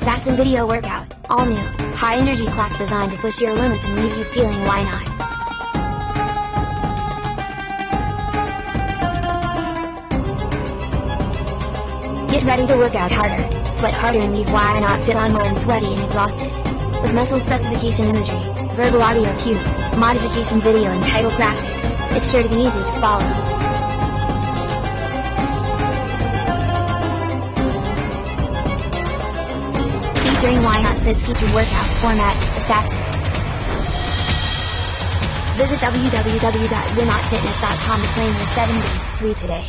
Assassin Video Workout, all new, high energy class designed to push your limits and leave you feeling why not. Get ready to work out harder, sweat harder and leave why not fit on more and sweaty and exhausted. With muscle specification imagery, verbal audio cues, modification video and title graphics, it's sure to be easy to follow. Featuring Why Not Fit featured workout format Assassin. Visit www.yournotfitness.com to claim your 7 days free today.